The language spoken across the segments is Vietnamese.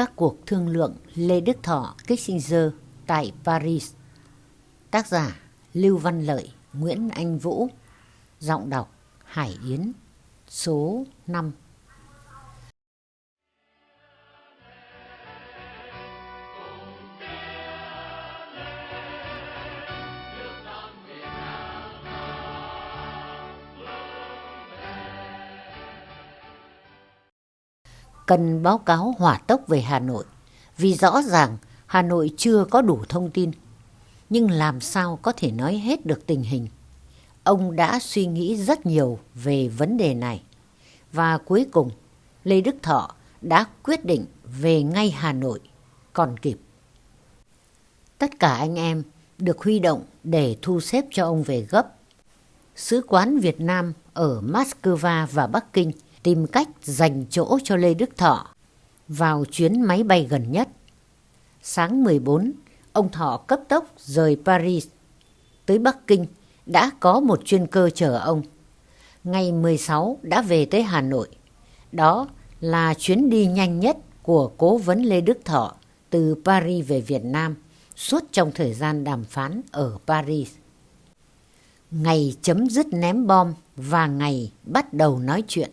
các cuộc thương lượng Lê Đức Thọ Kissinger tại Paris. Tác giả Lưu Văn Lợi, Nguyễn Anh Vũ. Giọng đọc Hải Yến. Số 5. Cần báo cáo hỏa tốc về Hà Nội vì rõ ràng Hà Nội chưa có đủ thông tin. Nhưng làm sao có thể nói hết được tình hình? Ông đã suy nghĩ rất nhiều về vấn đề này. Và cuối cùng, Lê Đức Thọ đã quyết định về ngay Hà Nội, còn kịp. Tất cả anh em được huy động để thu xếp cho ông về gấp. Sứ quán Việt Nam ở Moscow và Bắc Kinh – tìm cách dành chỗ cho Lê Đức Thọ vào chuyến máy bay gần nhất. Sáng 14, ông Thọ cấp tốc rời Paris. Tới Bắc Kinh đã có một chuyên cơ chờ ông. Ngày 16 đã về tới Hà Nội. Đó là chuyến đi nhanh nhất của cố vấn Lê Đức Thọ từ Paris về Việt Nam suốt trong thời gian đàm phán ở Paris. Ngày chấm dứt ném bom và ngày bắt đầu nói chuyện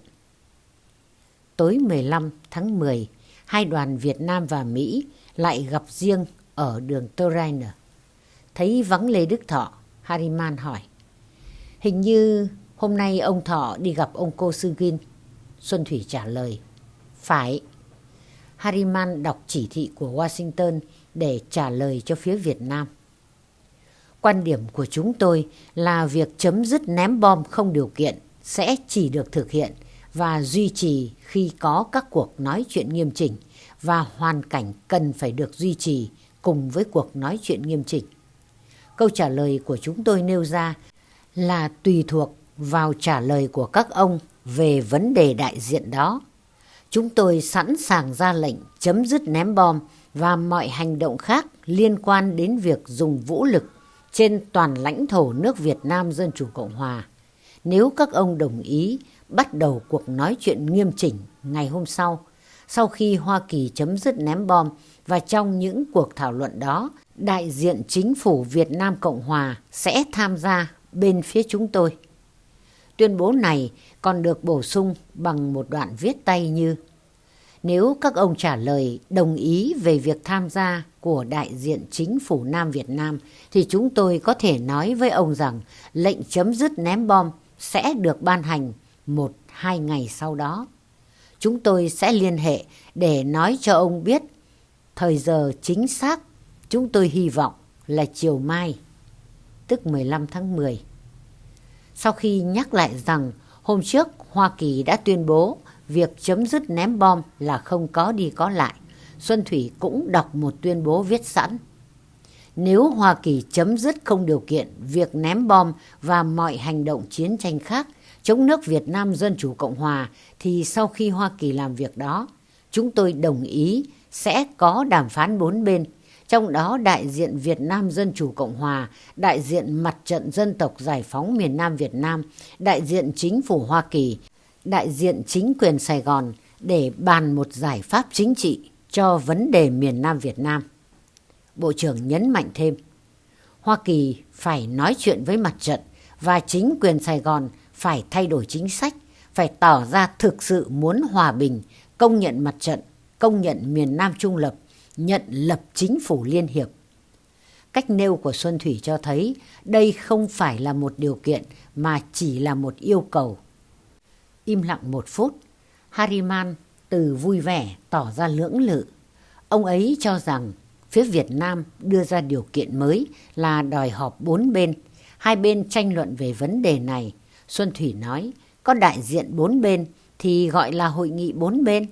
tối 15 tháng 10, hai đoàn Việt Nam và Mỹ lại gặp riêng ở đường Torreiner. Thấy vắng Lê Đức Thọ, Hariman hỏi. Hình như hôm nay ông Thọ đi gặp ông cô Sugin. Xuân Thủy trả lời. Phải. Hariman đọc chỉ thị của Washington để trả lời cho phía Việt Nam. Quan điểm của chúng tôi là việc chấm dứt ném bom không điều kiện sẽ chỉ được thực hiện và duy trì khi có các cuộc nói chuyện nghiêm chỉnh và hoàn cảnh cần phải được duy trì cùng với cuộc nói chuyện nghiêm chỉnh. Câu trả lời của chúng tôi nêu ra là tùy thuộc vào trả lời của các ông về vấn đề đại diện đó. Chúng tôi sẵn sàng ra lệnh chấm dứt ném bom và mọi hành động khác liên quan đến việc dùng vũ lực trên toàn lãnh thổ nước Việt Nam Dân Chủ Cộng Hòa. Nếu các ông đồng ý bắt đầu cuộc nói chuyện nghiêm chỉnh ngày hôm sau, sau khi Hoa Kỳ chấm dứt ném bom và trong những cuộc thảo luận đó, đại diện chính phủ Việt Nam Cộng Hòa sẽ tham gia bên phía chúng tôi. Tuyên bố này còn được bổ sung bằng một đoạn viết tay như Nếu các ông trả lời đồng ý về việc tham gia của đại diện chính phủ Nam Việt Nam thì chúng tôi có thể nói với ông rằng lệnh chấm dứt ném bom sẽ được ban hành một hai ngày sau đó. Chúng tôi sẽ liên hệ để nói cho ông biết thời giờ chính xác chúng tôi hy vọng là chiều mai, tức 15 tháng 10. Sau khi nhắc lại rằng hôm trước Hoa Kỳ đã tuyên bố việc chấm dứt ném bom là không có đi có lại, Xuân Thủy cũng đọc một tuyên bố viết sẵn. Nếu Hoa Kỳ chấm dứt không điều kiện việc ném bom và mọi hành động chiến tranh khác chống nước Việt Nam Dân Chủ Cộng Hòa thì sau khi Hoa Kỳ làm việc đó, chúng tôi đồng ý sẽ có đàm phán bốn bên, trong đó đại diện Việt Nam Dân Chủ Cộng Hòa, đại diện Mặt trận Dân tộc Giải phóng miền Nam Việt Nam, đại diện chính phủ Hoa Kỳ, đại diện chính quyền Sài Gòn để bàn một giải pháp chính trị cho vấn đề miền Nam Việt Nam. Bộ trưởng nhấn mạnh thêm, Hoa Kỳ phải nói chuyện với mặt trận và chính quyền Sài Gòn phải thay đổi chính sách, phải tỏ ra thực sự muốn hòa bình, công nhận mặt trận, công nhận miền Nam trung lập, nhận lập chính phủ liên hiệp. Cách nêu của Xuân Thủy cho thấy đây không phải là một điều kiện mà chỉ là một yêu cầu. Im lặng một phút, Hariman từ vui vẻ tỏ ra lưỡng lự. Ông ấy cho rằng phía Việt Nam đưa ra điều kiện mới là đòi họp bốn bên. Hai bên tranh luận về vấn đề này Xuân Thủy nói, có đại diện bốn bên thì gọi là hội nghị bốn bên.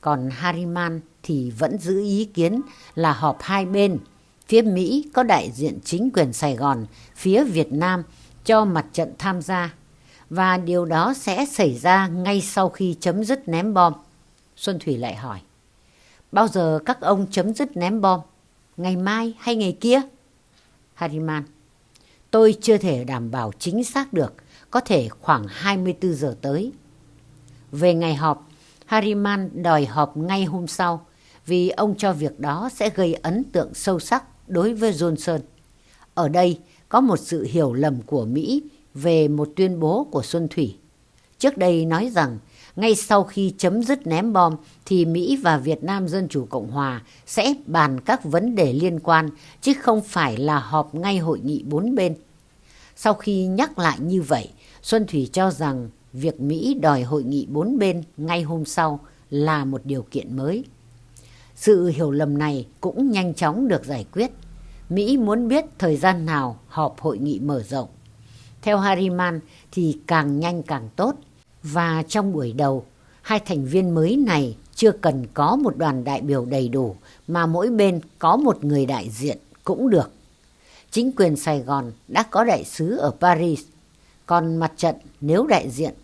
Còn Hariman thì vẫn giữ ý kiến là họp hai bên. Phía Mỹ có đại diện chính quyền Sài Gòn, phía Việt Nam cho mặt trận tham gia. Và điều đó sẽ xảy ra ngay sau khi chấm dứt ném bom. Xuân Thủy lại hỏi, bao giờ các ông chấm dứt ném bom? Ngày mai hay ngày kia? Hariman, tôi chưa thể đảm bảo chính xác được có thể khoảng 24 giờ tới. Về ngày họp, Hariman đòi họp ngay hôm sau vì ông cho việc đó sẽ gây ấn tượng sâu sắc đối với Johnson. Ở đây có một sự hiểu lầm của Mỹ về một tuyên bố của Xuân Thủy. Trước đây nói rằng ngay sau khi chấm dứt ném bom thì Mỹ và Việt Nam Dân Chủ Cộng Hòa sẽ bàn các vấn đề liên quan chứ không phải là họp ngay hội nghị bốn bên. Sau khi nhắc lại như vậy, Xuân Thủy cho rằng việc Mỹ đòi hội nghị bốn bên ngay hôm sau là một điều kiện mới. Sự hiểu lầm này cũng nhanh chóng được giải quyết. Mỹ muốn biết thời gian nào họp hội nghị mở rộng. Theo Harriman thì càng nhanh càng tốt. Và trong buổi đầu, hai thành viên mới này chưa cần có một đoàn đại biểu đầy đủ mà mỗi bên có một người đại diện cũng được. Chính quyền Sài Gòn đã có đại sứ ở Paris, còn mặt trận nếu đại diện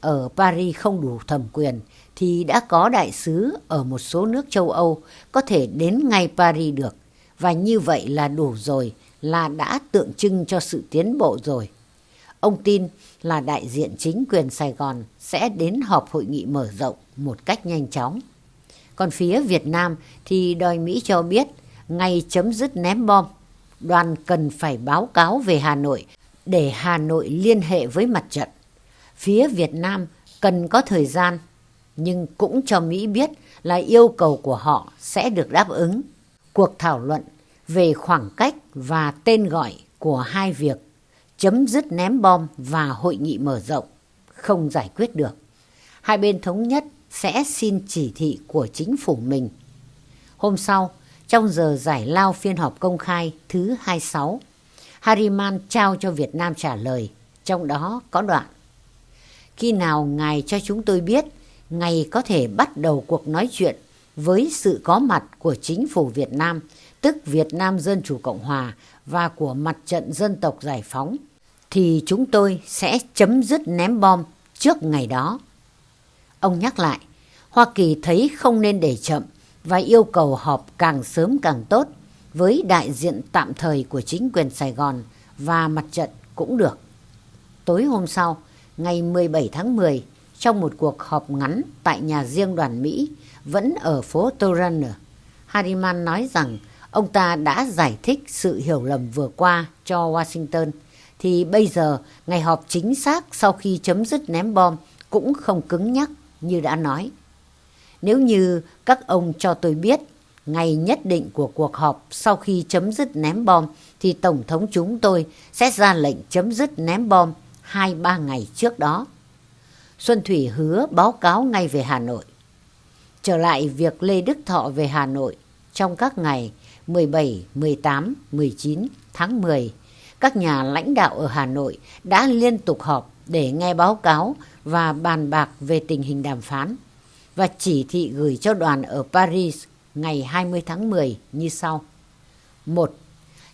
ở Paris không đủ thẩm quyền thì đã có đại sứ ở một số nước châu Âu có thể đến ngay Paris được. Và như vậy là đủ rồi, là đã tượng trưng cho sự tiến bộ rồi. Ông tin là đại diện chính quyền Sài Gòn sẽ đến họp hội nghị mở rộng một cách nhanh chóng. Còn phía Việt Nam thì đòi Mỹ cho biết ngay chấm dứt ném bom, đoàn cần phải báo cáo về Hà Nội để Hà Nội liên hệ với mặt trận. Phía Việt Nam cần có thời gian, nhưng cũng cho Mỹ biết là yêu cầu của họ sẽ được đáp ứng. Cuộc thảo luận về khoảng cách và tên gọi của hai việc chấm dứt ném bom và hội nghị mở rộng không giải quyết được. Hai bên thống nhất sẽ xin chỉ thị của chính phủ mình. Hôm sau, trong giờ giải lao phiên họp công khai thứ 26, Hariman trao cho Việt Nam trả lời, trong đó có đoạn. Khi nào ngài cho chúng tôi biết ngài có thể bắt đầu cuộc nói chuyện với sự có mặt của chính phủ Việt Nam, tức Việt Nam Dân Chủ Cộng Hòa và của Mặt trận Dân tộc Giải phóng thì chúng tôi sẽ chấm dứt ném bom trước ngày đó. Ông nhắc lại, Hoa Kỳ thấy không nên để chậm và yêu cầu họp càng sớm càng tốt với đại diện tạm thời của chính quyền Sài Gòn và mặt trận cũng được. Tối hôm sau, ngày 17 tháng 10, trong một cuộc họp ngắn tại nhà riêng đoàn Mỹ, vẫn ở phố Turner, Harriman nói rằng ông ta đã giải thích sự hiểu lầm vừa qua cho Washington thì bây giờ ngày họp chính xác sau khi chấm dứt ném bom cũng không cứng nhắc như đã nói. Nếu như các ông cho tôi biết ngày nhất định của cuộc họp sau khi chấm dứt ném bom thì Tổng thống chúng tôi sẽ ra lệnh chấm dứt ném bom 2-3 ngày trước đó. Xuân Thủy hứa báo cáo ngay về Hà Nội. Trở lại việc Lê Đức Thọ về Hà Nội trong các ngày 17, 18, 19 tháng 10 các nhà lãnh đạo ở Hà Nội đã liên tục họp để nghe báo cáo và bàn bạc về tình hình đàm phán và chỉ thị gửi cho đoàn ở Paris ngày 20 tháng 10 như sau. 1.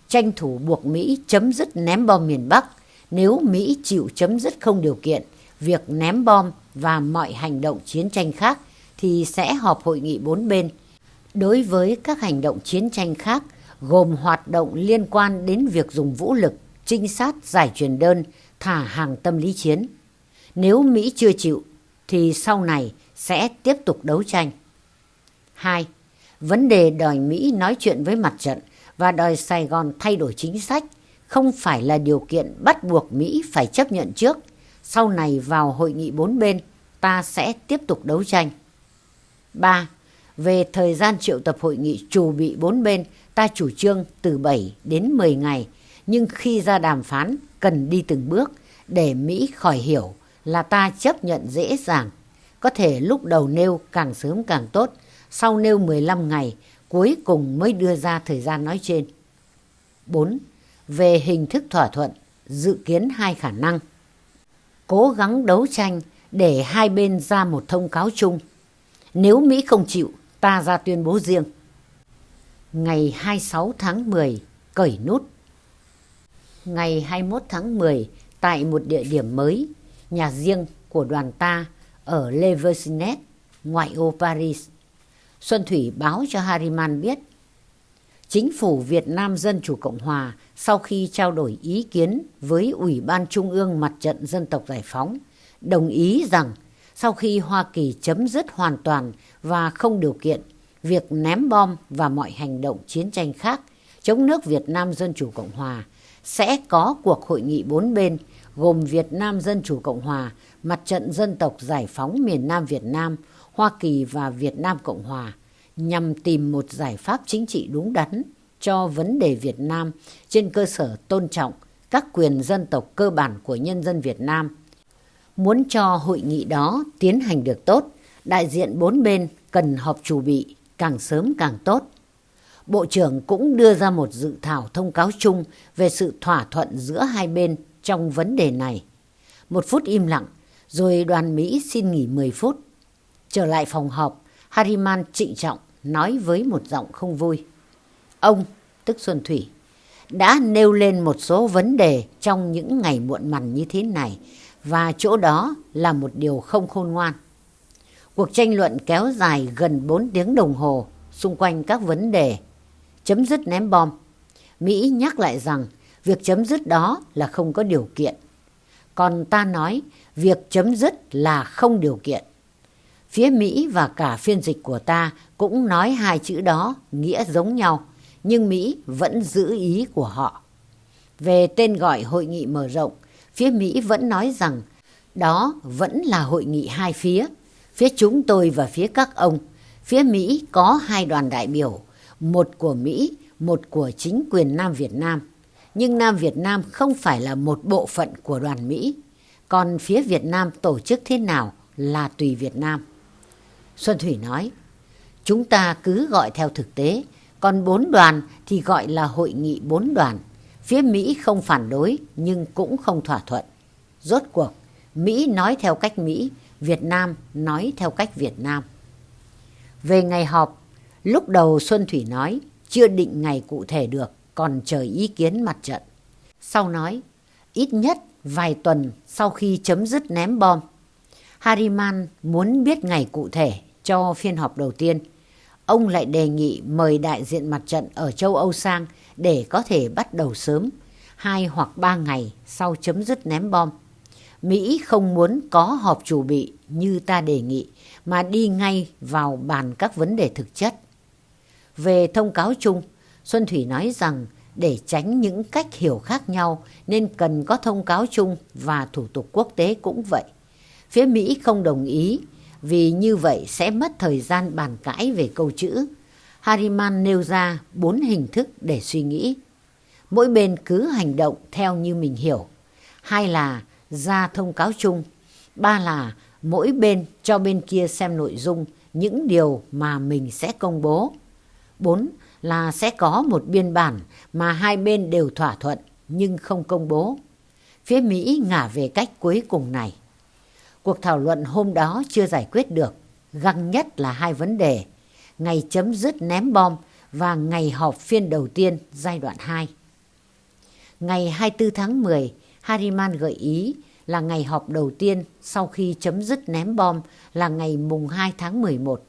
Tranh thủ buộc Mỹ chấm dứt ném bom miền Bắc nếu Mỹ chịu chấm dứt không điều kiện việc ném bom và mọi hành động chiến tranh khác thì sẽ họp hội nghị bốn bên. Đối với các hành động chiến tranh khác gồm hoạt động liên quan đến việc dùng vũ lực, trinh sát, giải truyền đơn, thả hàng tâm lý chiến. Nếu Mỹ chưa chịu, thì sau này sẽ tiếp tục đấu tranh. 2. Vấn đề đòi Mỹ nói chuyện với mặt trận và đòi Sài Gòn thay đổi chính sách không phải là điều kiện bắt buộc Mỹ phải chấp nhận trước. Sau này vào hội nghị bốn bên, ta sẽ tiếp tục đấu tranh. 3. Về thời gian triệu tập hội nghị chủ bị bốn bên ta chủ trương từ 7 đến 10 ngày, nhưng khi ra đàm phán cần đi từng bước để Mỹ khỏi hiểu là ta chấp nhận dễ dàng. Có thể lúc đầu nêu càng sớm càng tốt, sau nêu 15 ngày, cuối cùng mới đưa ra thời gian nói trên. 4. Về hình thức thỏa thuận, dự kiến hai khả năng. Cố gắng đấu tranh để hai bên ra một thông cáo chung. Nếu Mỹ không chịu, ta ra tuyên bố riêng ngày 26 tháng 10 cởi nút. Ngày 21 tháng 10 tại một địa điểm mới, nhà riêng của đoàn ta ở Le Versinet, ngoại ô Paris. Xuân Thủy báo cho Hariman biết Chính phủ Việt Nam Dân Chủ Cộng Hòa sau khi trao đổi ý kiến với Ủy ban Trung ương Mặt trận Dân tộc Giải phóng đồng ý rằng sau khi Hoa Kỳ chấm dứt hoàn toàn và không điều kiện việc ném bom và mọi hành động chiến tranh khác chống nước Việt Nam Dân Chủ Cộng Hòa sẽ có cuộc hội nghị bốn bên gồm Việt Nam Dân Chủ Cộng Hòa, Mặt trận Dân tộc Giải phóng miền Nam Việt Nam, Hoa Kỳ và Việt Nam Cộng Hòa nhằm tìm một giải pháp chính trị đúng đắn cho vấn đề Việt Nam trên cơ sở tôn trọng các quyền dân tộc cơ bản của nhân dân Việt Nam. Muốn cho hội nghị đó tiến hành được tốt, đại diện bốn bên cần họp chủ bị càng sớm càng tốt. Bộ trưởng cũng đưa ra một dự thảo thông cáo chung về sự thỏa thuận giữa hai bên trong vấn đề này. Một phút im lặng, rồi đoàn Mỹ xin nghỉ 10 phút. Trở lại phòng họp, Hariman trịnh trọng nói với một giọng không vui. Ông, tức Xuân Thủy, đã nêu lên một số vấn đề trong những ngày muộn mằn như thế này và chỗ đó là một điều không khôn ngoan. Cuộc tranh luận kéo dài gần 4 tiếng đồng hồ xung quanh các vấn đề chấm dứt ném bom. Mỹ nhắc lại rằng việc chấm dứt đó là không có điều kiện. Còn ta nói việc chấm dứt là không điều kiện. Phía Mỹ và cả phiên dịch của ta cũng nói hai chữ đó nghĩa giống nhau, nhưng Mỹ vẫn giữ ý của họ. Về tên gọi hội nghị mở rộng, phía Mỹ vẫn nói rằng đó vẫn là hội nghị hai phía, phía chúng tôi và phía các ông. Phía Mỹ có hai đoàn đại biểu, một của Mỹ, một của chính quyền Nam Việt Nam. Nhưng Nam Việt Nam không phải là một bộ phận của đoàn Mỹ. Còn phía Việt Nam tổ chức thế nào là tùy Việt Nam. Xuân Thủy nói, chúng ta cứ gọi theo thực tế, còn bốn đoàn thì gọi là hội nghị bốn đoàn. Phía Mỹ không phản đối nhưng cũng không thỏa thuận. Rốt cuộc, Mỹ nói theo cách Mỹ, Việt Nam nói theo cách Việt Nam. Về ngày họp, lúc đầu Xuân Thủy nói chưa định ngày cụ thể được, còn chờ ý kiến mặt trận. Sau nói, ít nhất vài tuần sau khi chấm dứt ném bom, Hariman muốn biết ngày cụ thể cho phiên họp đầu tiên. Ông lại đề nghị mời đại diện mặt trận ở châu Âu sang để có thể bắt đầu sớm, hai hoặc ba ngày sau chấm dứt ném bom. Mỹ không muốn có họp chủ bị như ta đề nghị, mà đi ngay vào bàn các vấn đề thực chất. Về thông cáo chung, Xuân Thủy nói rằng để tránh những cách hiểu khác nhau nên cần có thông cáo chung và thủ tục quốc tế cũng vậy. Phía Mỹ không đồng ý vì như vậy sẽ mất thời gian bàn cãi về câu chữ. Hariman nêu ra bốn hình thức để suy nghĩ. Mỗi bên cứ hành động theo như mình hiểu. Hai là ra thông cáo chung. Ba là mỗi bên cho bên kia xem nội dung, những điều mà mình sẽ công bố. Bốn là sẽ có một biên bản mà hai bên đều thỏa thuận nhưng không công bố. Phía Mỹ ngả về cách cuối cùng này. Cuộc thảo luận hôm đó chưa giải quyết được, găng nhất là hai vấn đề, ngày chấm dứt ném bom và ngày họp phiên đầu tiên giai đoạn 2. Ngày 24 tháng 10, Hariman gợi ý là ngày họp đầu tiên sau khi chấm dứt ném bom là ngày mùng 2 tháng 11.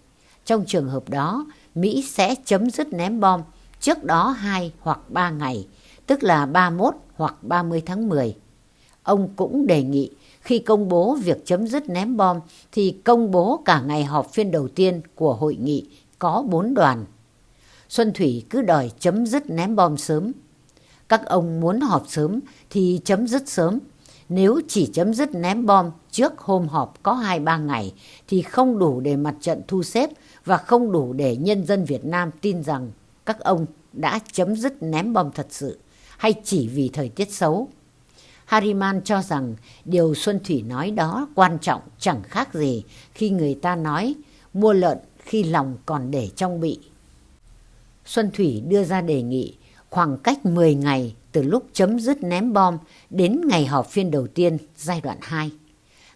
Trong trường hợp đó, Mỹ sẽ chấm dứt ném bom trước đó 2 hoặc 3 ngày, tức là 31 hoặc 30 tháng 10. Ông cũng đề nghị khi công bố việc chấm dứt ném bom, thì công bố cả ngày họp phiên đầu tiên của hội nghị có bốn đoàn. Xuân Thủy cứ đòi chấm dứt ném bom sớm. Các ông muốn họp sớm thì chấm dứt sớm. Nếu chỉ chấm dứt ném bom trước hôm họp có 2-3 ngày, thì không đủ để mặt trận thu xếp và không đủ để nhân dân Việt Nam tin rằng các ông đã chấm dứt ném bom thật sự, hay chỉ vì thời tiết xấu. Hariman cho rằng điều Xuân Thủy nói đó quan trọng chẳng khác gì khi người ta nói mua lợn khi lòng còn để trong bị. Xuân Thủy đưa ra đề nghị khoảng cách 10 ngày từ lúc chấm dứt ném bom đến ngày họp phiên đầu tiên giai đoạn 2.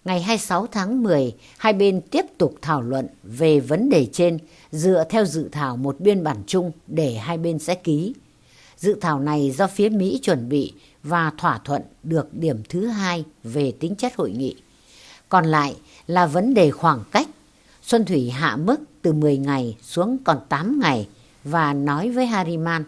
Ngày 26 tháng 10, hai bên tiếp tục thảo luận về vấn đề trên dựa theo dự thảo một biên bản chung để hai bên sẽ ký. Dự thảo này do phía Mỹ chuẩn bị và thỏa thuận được điểm thứ hai về tính chất hội nghị. Còn lại là vấn đề khoảng cách. Xuân Thủy hạ mức từ 10 ngày xuống còn 8 ngày và nói với Hariman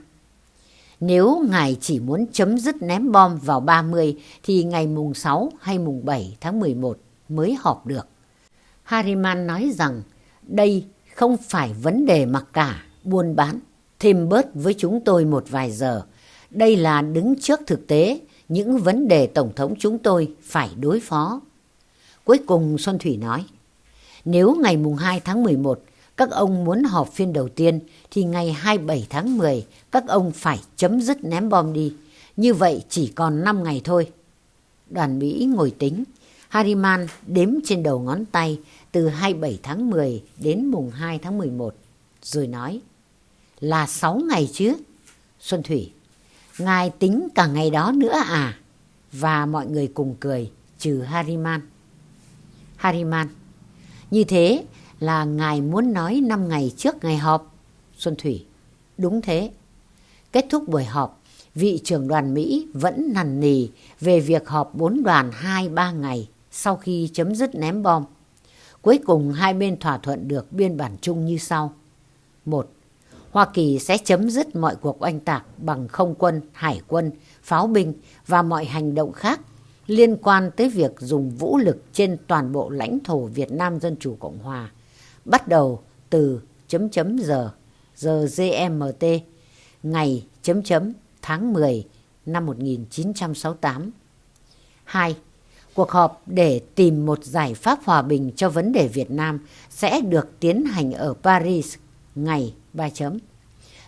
nếu ngài chỉ muốn chấm dứt ném bom vào 30 thì ngày mùng 6 hay mùng 7 tháng 11 mới họp được. Hariman nói rằng đây không phải vấn đề mặc cả, buôn bán. Thêm bớt với chúng tôi một vài giờ. Đây là đứng trước thực tế những vấn đề Tổng thống chúng tôi phải đối phó. Cuối cùng Xuân Thủy nói, nếu ngày mùng 2 tháng 11 các ông muốn họp phiên đầu tiên thì ngày 27 tháng 10 các ông phải chấm dứt ném bom đi. Như vậy chỉ còn 5 ngày thôi. Đoàn Mỹ ngồi tính. Hariman đếm trên đầu ngón tay từ 27 tháng 10 đến mùng 2 tháng 11. Rồi nói là 6 ngày chứ. Xuân Thủy, ngài tính cả ngày đó nữa à? Và mọi người cùng cười, trừ Hariman Hariman như thế là ngài muốn nói 5 ngày trước ngày họp. Xuân Thủy, đúng thế. Kết thúc buổi họp, vị trưởng đoàn Mỹ vẫn nằn nì về việc họp bốn đoàn 2-3 ngày sau khi chấm dứt ném bom. Cuối cùng hai bên thỏa thuận được biên bản chung như sau. một Hoa Kỳ sẽ chấm dứt mọi cuộc oanh tạc bằng không quân, hải quân, pháo binh và mọi hành động khác liên quan tới việc dùng vũ lực trên toàn bộ lãnh thổ Việt Nam Dân Chủ Cộng Hòa, bắt đầu từ chấm chấm giờ, giờ GMT, ngày chấm chấm tháng 10 năm 1968. 2. Cuộc họp để tìm một giải pháp hòa bình cho vấn đề Việt Nam sẽ được tiến hành ở Paris ngày 3 chấm.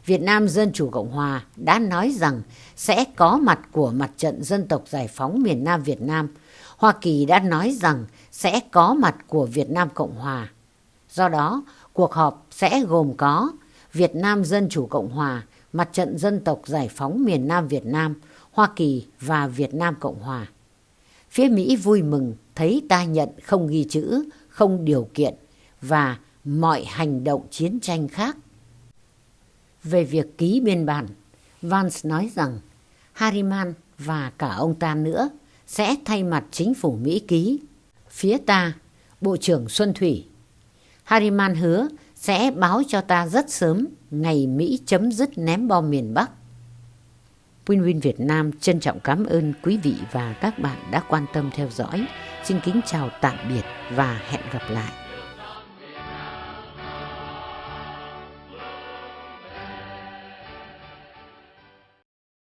Việt Nam Dân Chủ Cộng Hòa đã nói rằng sẽ có mặt của mặt trận dân tộc giải phóng miền Nam Việt Nam. Hoa Kỳ đã nói rằng sẽ có mặt của Việt Nam Cộng Hòa. Do đó, cuộc họp sẽ gồm có Việt Nam Dân Chủ Cộng Hòa, Mặt trận Dân tộc Giải phóng miền Nam Việt Nam, Hoa Kỳ và Việt Nam Cộng Hòa. Phía Mỹ vui mừng thấy ta nhận không ghi chữ, không điều kiện và mọi hành động chiến tranh khác. Về việc ký biên bản, Vance nói rằng Harriman và cả ông ta nữa sẽ thay mặt chính phủ Mỹ ký. Phía ta, Bộ trưởng Xuân Thủy. Harriman hứa sẽ báo cho ta rất sớm ngày Mỹ chấm dứt ném bom miền Bắc. Win-Win Việt Nam trân trọng cảm ơn quý vị và các bạn đã quan tâm theo dõi. Xin kính chào tạm biệt và hẹn gặp lại.